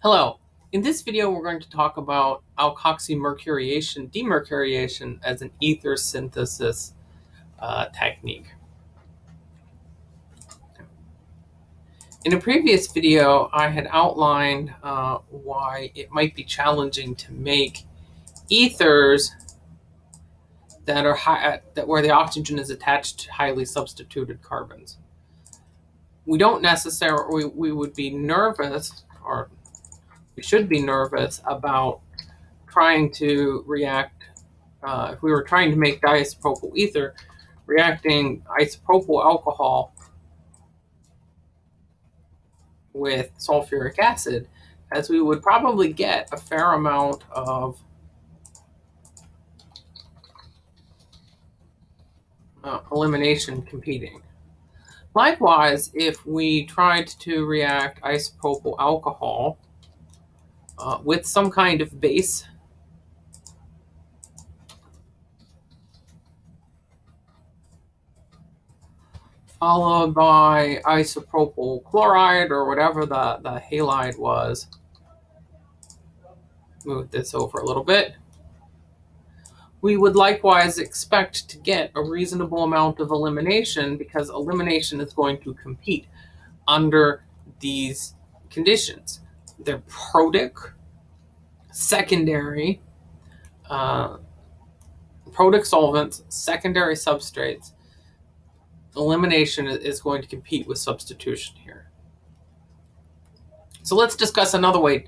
Hello. In this video, we're going to talk about alkoxymercuriation, demercuriation as an ether synthesis uh, technique. In a previous video, I had outlined uh, why it might be challenging to make ethers that are high, that where the oxygen is attached to highly substituted carbons. We don't necessarily, we, we would be nervous or should be nervous about trying to react, uh, if we were trying to make diisopropyl ether, reacting isopropyl alcohol with sulfuric acid, as we would probably get a fair amount of uh, elimination competing. Likewise, if we tried to react isopropyl alcohol uh, with some kind of base. Followed by isopropyl chloride or whatever the, the halide was. Move this over a little bit. We would likewise expect to get a reasonable amount of elimination because elimination is going to compete under these conditions. They're protic, secondary, uh, protic solvents, secondary substrates. Elimination is going to compete with substitution here. So let's discuss another way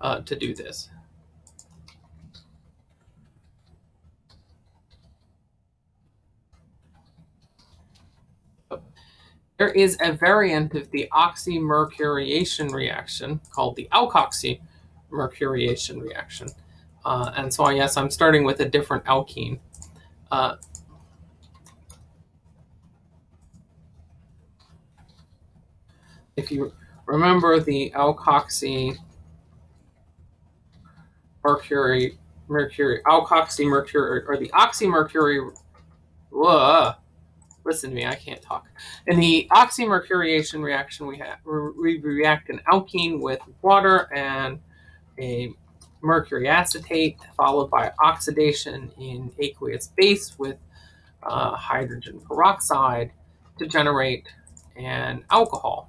uh, to do this. There is a variant of the oxymercuriation reaction called the alkoxymercuriation reaction. Uh, and so, yes, I'm starting with a different alkene. Uh, if you remember the alkoxy mercury, mercury, alkoxy mercury, or the oxymercury, whoa, listen to me, I can't talk. In the oxymercuriation reaction, we, we react an alkene with water and a mercury acetate, followed by oxidation in aqueous base with uh, hydrogen peroxide to generate an alcohol.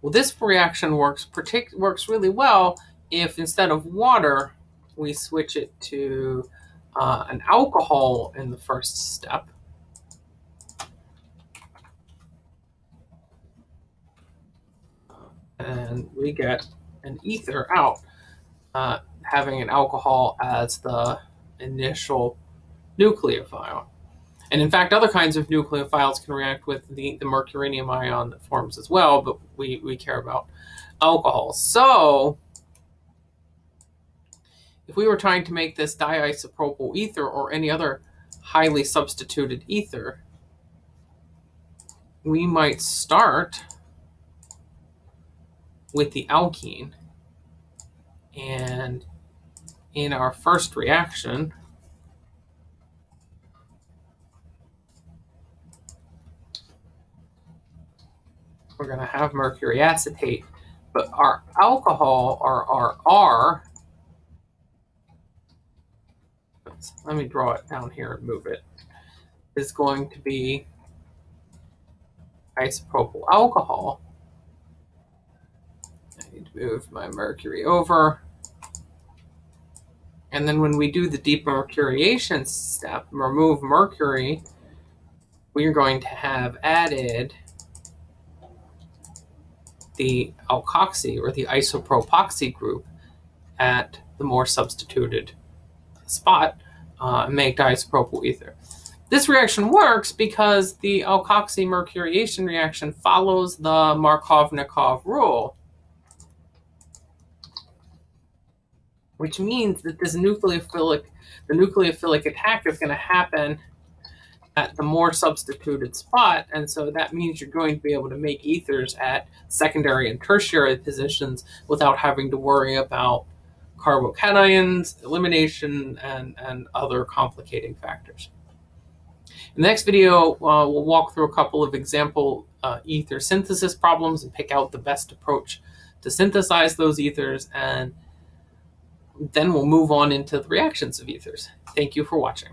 Well, this reaction works works really well if instead of water, we switch it to uh, an alcohol in the first step. And we get an ether out, uh, having an alcohol as the initial nucleophile. And in fact, other kinds of nucleophiles can react with the, the mercurinium ion that forms as well, but we, we care about alcohol. So if we were trying to make this diisopropyl ether or any other highly substituted ether, we might start with the alkene. And in our first reaction, we're going to have mercury acetate, but our alcohol, or our R, let me draw it down here and move it, is going to be isopropyl alcohol move my mercury over. And then when we do the demercuriation step, remove mercury, we are going to have added the alkoxy or the isopropoxy group at the more substituted spot, uh, make diisopropyl ether. This reaction works because the alkoxy mercuriation reaction follows the Markovnikov rule. Which means that this nucleophilic, the nucleophilic attack is going to happen at the more substituted spot. And so that means you're going to be able to make ethers at secondary and tertiary positions without having to worry about carbocations, elimination, and, and other complicating factors. In the next video, uh, we'll walk through a couple of example uh, ether synthesis problems and pick out the best approach to synthesize those ethers, and then we'll move on into the reactions of ethers. Thank you for watching.